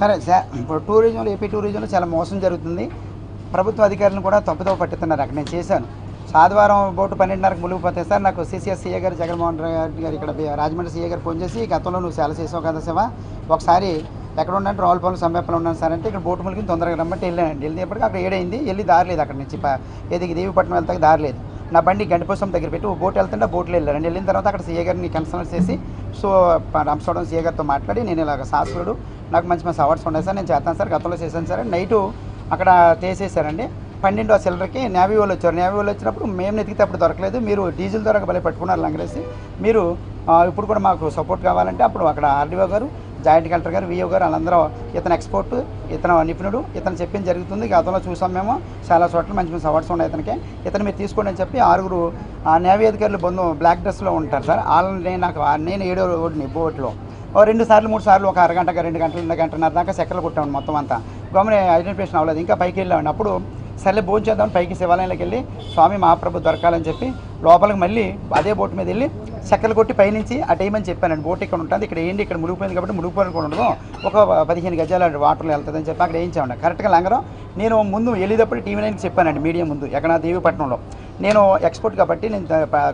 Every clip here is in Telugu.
సరే ఇప్పుడు టూరిజంలో ఏపీ టూరిజంలో చాలా మోసం జరుగుతుంది. ప్రభుత్వ అధికారులను కూడా తప్పుతో పట్టుతున్నారు. అక్కడ నేను చేశాను. ఆదివారం బోటు పన్నెండున్నరకు మునిగిపోతే సార్ నాకు సిసిఎస్ సీఏ గారు జగన్మోహన్ రెడ్డి గారు ఇక్కడ రాజమండ్రి సీఏ గారు ఫోన్ చేసి గతంలో నువ్వు సేల చేసావు కదా శివ. ఒకసారి ఎక్కడ ఉన్నట్టు రావులపాలెం సమీపంలో ఉన్నాను సార్ అంటే ఇక్కడ బోటు ములిగి తొందరగా రమ్మంటే వెళ్ళానండి. వెళ్ళినప్పటికీ అక్కడ ఏడైంది వెళ్ళి దారి లేదు అక్కడ నుంచి. ఏది దేవిపట్నం వెళ్తాకి దారి లేదు. నా బండి గండిపోసం దగ్గర పెట్టి ఓ బోట్ వెళ్తుంటే ఆ బోట్లో వెళ్ళారండి వెళ్ళిన తర్వాత అక్కడ సీఏ గారిని కన్సల్ట్ చేసి సో రంపచోడవరం సీఏ గారితో మాట్లాడి నేను ఇలాగ శాస్త్రుడు నాకు మంచి మంచి అవార్డ్స్ ఉన్నాయి సార్ నేను చేస్తాను సార్ గతంలో చేశాను సార్ నైటు అక్కడ తీసేశారండి. పన్నెండు సిల్లర్కి నేవీ వాళ్ళు వచ్చారు. నేవీ వాళ్ళు వచ్చినప్పుడు మేము వెతికితే అప్పుడు దొరకలేదు. మీరు డీజిల్ ద్వారా భలే పట్టుకున్నారు లంగరేసి. మీరు ఇప్పుడు కూడా మాకు సపోర్ట్ కావాలంటే అప్పుడు అక్కడ ఆర్డీఓ గారు జాయింట్ కలెక్టర్ గారు విఓ గారు వాళ్ళందరూ ఇతను ఎక్స్పోర్ట్ ఇతను నిపుణుడు ఇతను చెప్పింది జరుగుతుంది. గతంలో చూసాం మేము. చాలా చోట్ల మంచి మంచి అవార్డ్స్ ఉన్నాయి ఇతనికి. ఇతను మీరు తీసుకోండి అని చెప్పి ఆరుగురు నేవీ అధికారులు బంధు బ్లాక్ డ్రెస్లో ఉంటారు సార్. వాళ్ళని నాకు నేను ఏడో రోడ్ని బోట్లో. ఓ రెండు సార్లు మూడు సార్లు ఒక అరగంట రెండు గంటలు రెండు గంటన్నర దాకా సెక్కలు కొట్టాము మొత్తం అంతా. గమని ఐడెంటిఫికేషన్ అవ్వలేదు. ఇంకా పైకి వెళ్ళామండి. అప్పుడు సర్లే భోజనం చేద్దామని పైకి శివాలయంలోకి వెళ్ళి స్వామి మహాప్రభు దొరకాలని చెప్పి లోపలికి మళ్ళీ అదే బోట్ మీద వెళ్ళి చెక్కలు కొట్టి పైనుంచి ఆ టైం అని చెప్పానండి. బోట్ ఇక్కడ ఉంటుంది. ఇక్కడ ఏంటి? ఇక్కడ మునిగిపోయింది కాబట్టి మునిగిపోయిన కూడా ఉండదు. ఒక పదిహేను గజాల వాటర్లో వెళ్తుందని చెప్పి అక్కడ వేయించామండి. కరెక్ట్గా లంగరం నేను ముందు వెళ్ళేటప్పుడు టీవీ నైన్కి చెప్పానండి మీడియా ముందు ఎక్కడ దేవీపట్నంలో నేను ఎక్స్పోర్ట్ కాబట్టి నేను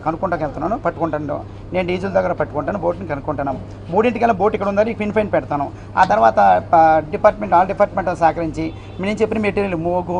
కనుక్కుంటాకి వెళ్తున్నాను పట్టుకుంటాను. నేను డీజిల్ దగ్గర పట్టుకుంటాను బోట్ని కనుక్కుంటాను. మూడింటికల్లా బోట్ ఇక్కడ ఉందని పిన్ ఫైన్ పెడతాను. ఆ తర్వాత డిపార్ట్మెంట్ ఆల్ డిపార్ట్మెంట్ సహకరించి నేను చెప్పిన మెటీరియల్ మోగు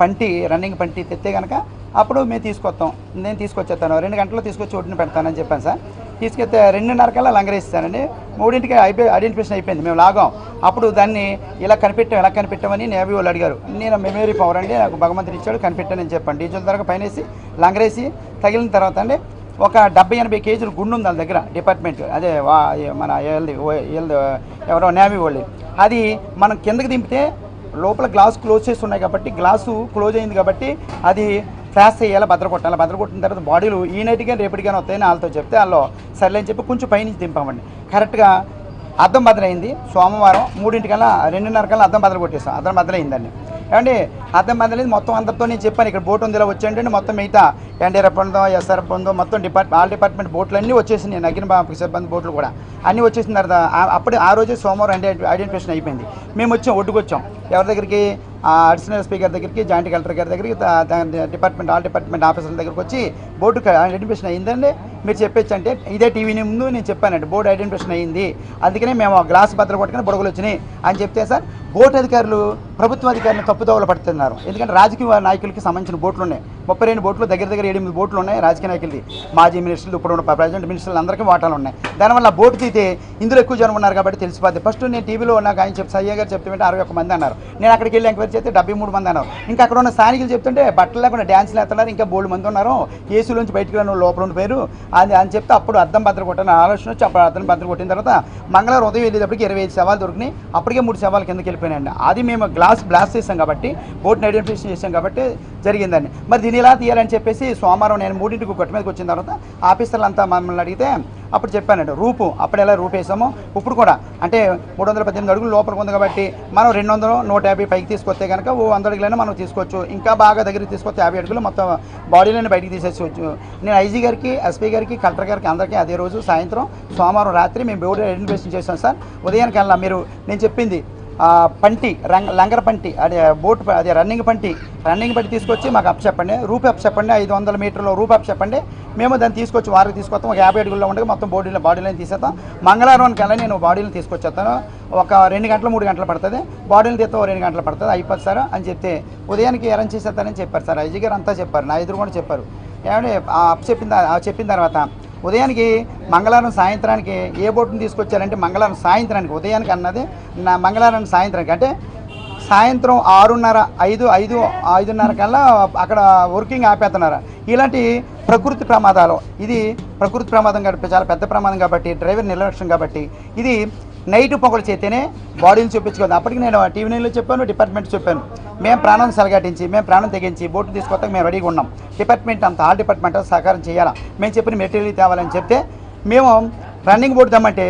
పంటి రన్నింగ్ పంటి తెస్తే కనుక అప్పుడు మేము తీసుకొస్తాం. నేను తీసుకొచ్చేస్తాను. రెండు గంటల్లో తీసుకొచ్చి ఒడ్డున పెడతానని చెప్పాను సార్. తీసుకెళ్తే రెండున్నర కల్లా లంగరేస్తానండి. మూడింటికి అయిపోయి ఐడెంటిఫికేషన్ అయిపోయింది. మేము లాగాం. అప్పుడు దాన్ని ఇలా కనిపెట్టాం ఎలా కనిపెట్టామని నేవీ వాళ్ళు అడిగారు. నేను మెమరీ పవర్ అండి నాకు భగవంతుడు ఇచ్చాడు కనిపెట్టానని చెప్పండి. డీజిల్ ధరకు పైనేసి లంగరేసి తగిలిన తర్వాత అండి ఒక డెబ్బై ఎనభై కేజీలు గుండు ఉంది వాళ్ళ దగ్గర డిపార్ట్మెంట్. అదే వా మన ఎవరో నేవీ వాళ్ళు. అది మనం కిందకి దింపితే లోపల గ్లాస్ క్లోజ్ చేసి ఉన్నాయి కాబట్టి గ్లాసు క్లోజ్ అయింది కాబట్టి అది ఫ్లాష్ చేయాలి భద్ర కొట్టాలి భద్ర కొట్టిన తర్వాత బాడీలు ఈ నైట్గా రేపటిగానే వస్తాయని వాళ్ళతో చెప్తే వాళ్ళు సర్లే అని చెప్పి కొంచెం పైనుంచి దింపామండి. కరెక్ట్గా అద్దం బద్దలైంది. సోమవారం మూడింటికల్లా రెండున్నర కల్లా అద్దం భద్ర కొట్టేస్తాం అద్దం బద్దలైందండి. ఏమండి అర్థం బద్దలైంది మొత్తం అందరితో నేను చెప్పాను ఇక్కడ బోట్ ఉంది ఇలా వచ్చేయండి మొత్తం మిగతా ఎన్డీఆర్ఎఫ్ ఉందో ఎస్ఆర్ఎఫ్ ఉందో మొత్తం డిపార్ట్ ఆల్ డిపార్ట్మెంట్ బోట్లు అన్నీ వచ్చేసినాయి నగిన బాబు సిబ్బంది బోట్లు కూడా. అన్నీ వచ్చేసిన తర్వాత ఆ- అప్పుడు ఆ రోజే సోమవారం ఐడెంటిఫికేషన్ అయిపోయింది. మేము వచ్చాం ఒడ్డుకు వచ్చాం ఎవరి దగ్గరికి అడిషనల్ స్పీకర్ దగ్గరికి జాయింట్ కలెక్టర్ గారి దగ్గరికి డిపార్ట్మెంట్ ఆల్ డిపార్ట్మెంట్ ఆఫీసర్ల దగ్గరికి వచ్చి బోర్డు ఐడెంటిఫికేషన్ అయిందండి. మీరు చెప్పొచ్చు అంటే ఇదే టీవీని ముందు నేను చెప్పానండి బోర్డు ఐడెంటిఫికేషన్ అయింది. అందుకనే మేము గ్లాస్ బద్దలు కొట్టుకుని బుడగలు వచ్చినాయి అని చెప్తే సార్ బోట్ అధికారులు ప్రభుత్వ అధికారిని తప్పుదోవలు పడుతున్నారు. ఎందుకంటే రాజకీయ నాయకులకి సంబంధించిన బోట్లు ఉన్నాయి ముప్పై రెండు బోట్లు దగ్గర దగ్గర ఎనిమిది బోట్లు ఉన్నాయి రాజకీయ నాయకులది. మాజీ మినిస్టర్లు ఇప్పుడు ఉన్న ప్రజెంట్ మినిస్టర్లు అందరికీ వాటాలు ఉన్నాయి. దానివల్ల బోటు తీతే ఇందులో ఎక్కువ జనం ఉన్నారు కాబట్టి తెలిసిపోద్ది. ఫస్ట్ నేను టీవీలో నాకు ఆయన చెప్తే సయ్య గారు చెప్తుంటే అరవై ఒక్క మంది అన్నారు. నేను అక్కడికి వెళ్ళి ఎంక్వైరీ చేస్తే డెబ్బై మూడు మంది అన్నారు. ఇంకా అక్కడ ఉన్న స్థానికులు చెప్తుంటే బట్టలు లేకుండా డ్యాన్స్లు వేస్తున్నారు. ఇంకా బోల్డ్ మంది ఉన్నారు. ఏసీలోంచి బయటకు వెళ్ళిన లోపల ఉండిపోయారు. అది అని చెప్తే అప్పుడు అర్థం భద్ర కొట్టాను ఆలోచన వచ్చి అప్పుడు అర్థం భద్ర కొట్టిన తర్వాత మంగళవారం ఉదయం వెళ్ళేటప్పటికి ఇరవై ఐదు సవాలు దొరికినాయి. అప్పటికే మూడు సవాలు కిందకి వెళ్ళిపోయినాయండి. అది మేము గ్లాస్ బ్లాస్ట్ చేసాం కాబట్టి బోట్ని ఐడెంటిఫికేషన్ చేసాం కాబట్టి జరిగిందని మరి దీన్ని ఎలా తీయాలని చెప్పేసి సోమవారం నేను మూడింటికి కొట్టు మీదకి వచ్చిన తర్వాత ఆఫీసర్లు అంతా మమ్మల్ని అడిగితే అప్పుడు చెప్పానండి రూపు అప్పుడు ఎలా రూపేసామో ఇప్పుడు కూడా. అంటే మూడు వందల పద్దెనిమిది అడుగులు లోపలికి ఉంది కాబట్టి మనం రెండు వందలు నూట యాభై పైకి తీసుకొస్తే కనుక ఓ వంద అడుగులైనా మనం తీసుకోవచ్చు. ఇంకా బాగా దగ్గరికి తీసుకొస్తే యాభై అడుగులు మొత్తం బాడీలోనే బయటికి తీసేసుకోవచ్చు. నేను ఐజీ గారికి ఎస్పీ గారికి కలెక్టర్ గారికి అందరికీ అదే రోజు సాయంత్రం సోమవారం రాత్రి మేము బోర్డు ఐడెంటిఫికేషన్ చేసాం సార్. ఉదయానికి వెళ్ళాం మీరు నేను చెప్పింది పంటి రంగ లంగర పంటి అదే బోట్ ప- అదే రన్నింగ్ పంటి రన్నింగ్ పంటి తీసుకొచ్చి మాకు అప్ చెప్పండి. రూప్ అప్ చెప్పండి. ఐదు వందల మీటర్లో రూప్ అప్ చెప్పండి. మేము దాన్ని తీసుకొచ్చి వారికి తీసుకొస్తాం. ఒక యాభై అడుగుల్లో ఉండగా మొత్తం బాడీలో బాడీలో తీసేస్తాం. మంగళవారం కల్లా నేను బాడీలను తీసుకొచ్చేస్తాను. ఒక రెండు గంటలు మూడు గంటలు పడుతుంది. బాడీని తీస్తే. ఒక రెండు గంటలు పడుతుంది. అయిపోతుంది సార్ అని చెప్తే ఉదయానికి అరేంజ్ చేసేస్తానని చెప్పారు సార్. ఐజీ గారు అంతా చెప్పారు. నా ఎదురు కూడా చెప్పారు. ఏమంటే ఆ అప్ చెప్పిన ఆ చెప్పిన తర్వాత ఉదయానికి మంగళవారం సాయంత్రానికి ఏ బోటుని తీసుకొచ్చారంటే మంగళవారం సాయంత్రానికి ఉదయానికి అన్నది నా మంగళవారం సాయంత్రానికి. అంటే సాయంత్రం ఆరున్నర ఐదు ఐదు ఐదున్నర కల్లా అక్కడ వర్కింగ్ ఆపేస్తున్నారు ఇలాంటి ప్రకృతి ప్రమాదాలు ఇది ప్రకృతి ప్రమాదం కాబట్టి చాలా పెద్ద ప్రమాదం కాబట్టి డ్రైవర్ నిర్లక్ష్యం కాబట్టి ఇది నైట్ పొగలు చేస్తేనే బాడీని చూపించుకోదు అప్పటికి నేను టీవీ నైన్లో చెప్పాను డిపార్ట్మెంట్ చెప్పాను. మేము ప్రాణం సలగాటించి మేము ప్రాణం తెగించి బోటు తీసుకొస్తాక మేము రెడీగా ఉన్నాం. డిపార్ట్మెంట్ అంతా ఆల్ డిపార్ట్మెంట్ సహకారం చేయాలా? మేము చెప్పిన మెటీరియల్ తేవాలని చెప్తే మేము రన్నింగ్ బోట్ తెమ్మంటే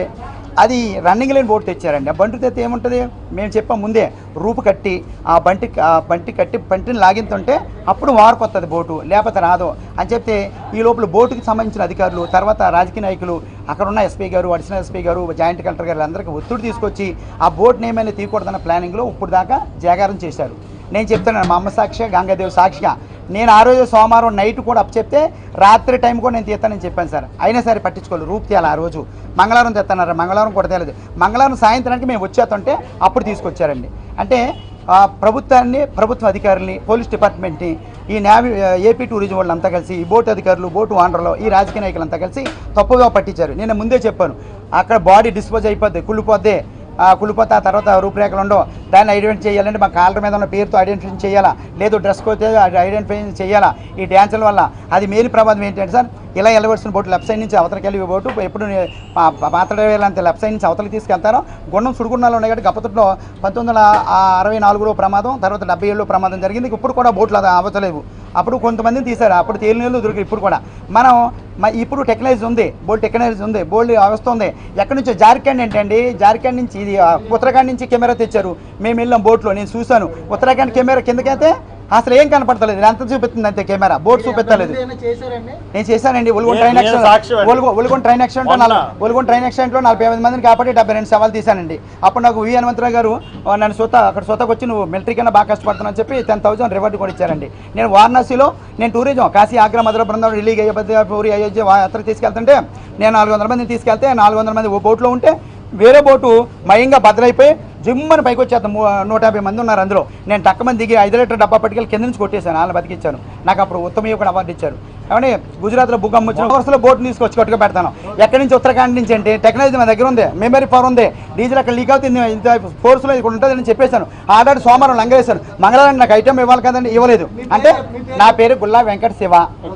అది రన్నింగ్ లేని బోర్డు తెచ్చారండి. ఆ బంటు తెస్తే ఏముంటుంది? మేము చెప్పాం ముందే రూపు కట్టి ఆ బంటి ఆ బంటి కట్టి బంటిని లాగింతుంటే అప్పుడు వార్పు బోటు లేకపోతే రాదు. అని చెప్తే ఈ లోపల బోటుకి సంబంధించిన అధికారులు తర్వాత రాజకీయ నాయకులు అక్కడ ఉన్న ఎస్పీ గారు అడిషనల్ ఎస్పీ గారు జాయింట్ కలెక్టర్ గారు అందరికీ ఒత్తిడి తీసుకొచ్చి ఆ బోట్ని ఏమైనా తీయకూడదన్న ప్లానింగ్లో ఇప్పుడు దాకా జాగారం చేశారు. నేను చెప్తున్నాను మా అమ్మ సాక్షిగా గంగాదేవి సాక్షిగా నేను ఆ రోజు సోమవారం నైట్ కూడా అప్ చెప్తే రాత్రి టైం కూడా నేను తీస్తానని చెప్పాను సార్. అయినా సరే పట్టించుకోలేదు. రూపు తీయాలి ఆ రోజు. మంగళవారం తెస్తున్నారు? మంగళవారం కూడా తేలేదు మంగళవారం సాయంత్రానికి మేము వచ్చేస్తుంటే అప్పుడు తీసుకొచ్చారండి. అంటే ప్రభుత్వాన్ని ప్రభుత్వ అధికారుల్ని పోలీస్ డిపార్ట్మెంట్ని ఈ నావీ ఏపీ టూరిజం వాళ్ళంతా కలిసి ఈ బోటు అధికారులు బోటు ఓనర్లు ఈ రాజకీయ నాయకులంతా కలిసి తప్పుగా పట్టించారు. నేను ముందే చెప్పాను. అక్కడ బాడీ డిస్పోజ్ అయిపోద్ది కుళ్ళిపోద్ది. కులిపోతే ఆ తర్వాత రూపురేఖలు ఉండవు. దాన్ని ఐడెంటిఫై చేయాలంటే మా కాలర్ మీద ఉన్న పేరుతో ఐడెంటిఫై చేయాలా? లేదు డ్రెస్ కోతే ఐడెంటిఫై చేయాలా? ఈ డ్యాన్సుల వల్ల. అది మెయిన్ ప్రమాదం ఏంటంటే సార్ ఇలా వెళ్ళవలసిన బోటు లెఫ్ట్ సైడ్ నుంచి అవతలకి వెళ్ళి బోటు ఎప్పుడు మాట్లాడేయాలంటే లెఫ్ట్ సైడ్ నుంచి అవతలకి తీసుకెళ్తారో గుండం సుడుగుండాలు ఉన్నాయి కాబట్టి గప్పట్లో పంతొమ్మిది వందల అరవై నాలుగులో ప్రమాదం తర్వాత డెబ్బై ఏళ్ళలో ప్రమాదం జరిగింది. ఇప్పుడు కూడా బోట్లు అది అప్పుడు కొంతమందిని తీశారు. అప్పుడు తేలినీళ్ళు దొరికి ఇప్పుడు కూడా. మనం మ- ఇప్పుడు టెక్నాలజీ ఉంది. బోల్డ్ టెక్నాలజీ ఉంది. బోల్డ్ వ్యవస్థ ఉంది. ఎక్కడి నుంచో? జార్ఖండ్ ఏంటండి? జార్ఖండ్ నుంచి ఇది ఉత్తరాఖండ్ నుంచి కెమెరా తెచ్చారు. మేము వెళ్ళాం బోట్లో. నేను చూశాను. ఉత్తరాఖండ్ కెమెరా కిందకైతే అసలు ఏం కనపడతలేదు. ఎంత చూపిస్తుంది అంతే కెమెరా. బోర్డు చూపెత్తలేదు. నేను చేశానండి. ఒలుగొండ నేను- ట్రైన్ యాక్సిడెంట్. ఒలుగొ- ఒలుగొండ ట్రైన్ యాక్సిడెంట్ మొన్న. ఒలుగొండ ట్రైన్ యాక్సిడెంట్లో నలభై ఐదు మందిని కాబట్టి డెబ్బై రెండు సవాలు తీశానండి. అప్పుడు నాకు వి హనుమంతరావు గారు నన్ను సొత అక్కడ సొతకు వచ్చి నువ్వు మిలిటరీ కన్నా బాగా కష్టపడుతున్నావు చెప్పి టెన్ థౌసండ్ రివార్డు కూడా ఇచ్చారండి. నేను వారణాసిలో నేను టూరిజం కాశీ ఆగ్రా మధుర బృందం ఢిల్లీ అయోధ్య పూరి అయోధ్య యాత్ర తీసుకెళ్తుంటే నేను నాలుగు వందల మందిని తీసుకెళ్తే నాలుగు వందల మంది ఓ బోట్లో ఉంటే వేరే బోటు మయంగా బద్దలైపోయి జిమ్మని పైకి వచ్చేద్దాం నూట యాభై మంది ఉన్నారు అందులో. నేను టక్క మంది దిగి ఐదు లీటర్ డబ్బా పట్టుకెళ్ళి కింద నుంచి కొట్టేశాను. వాళ్ళని బతికిచ్చాను. నాకు అప్పుడు ఉత్తమ యువకుడు అవార్డు ఇచ్చారు. ఏమంటే గుజరాత్లో బుగ్గమ్మ వచ్చిన వరుసలో బోట్ తీసుకొచ్చి కొట్టుకు పెడతాను. ఎక్కడి నుంచి? ఉత్తరాఖండ్ నుంచి అంటే టెక్నాలజీ మా దగ్గర ఉంది. మెమరీ పవర్ ఉంది. డీజిల్ అక్కడ లీక్ అవుతుంది. ఇంత ఫోర్స్లో ఇక్కడ ఉంటుందని చెప్పేశాను. ఆల్రెడీ సోమవారం లంగరేశాను. మంగళవారం నాకు ఐటమ్ ఇవ్వాలి కదండి ఇవ్వలేదు. అంటే నా పేరు గుల్లా వెంకట శివ.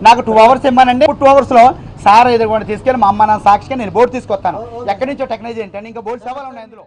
నాకు టూ అవర్స్ ఇవ్వనండి టూ అవర్స్లో సార్ ఎదురుకుండా తీసుకెళ్ళి మా అమ్మ నా సాక్షిగా నేను బోట్ తీసుకొస్తాను. ఎక్కడి నుంచో టెక్నాలజీ ఏంటంటే ఇంకా బోట్ సవాలు ఉన్నాయి అందులో.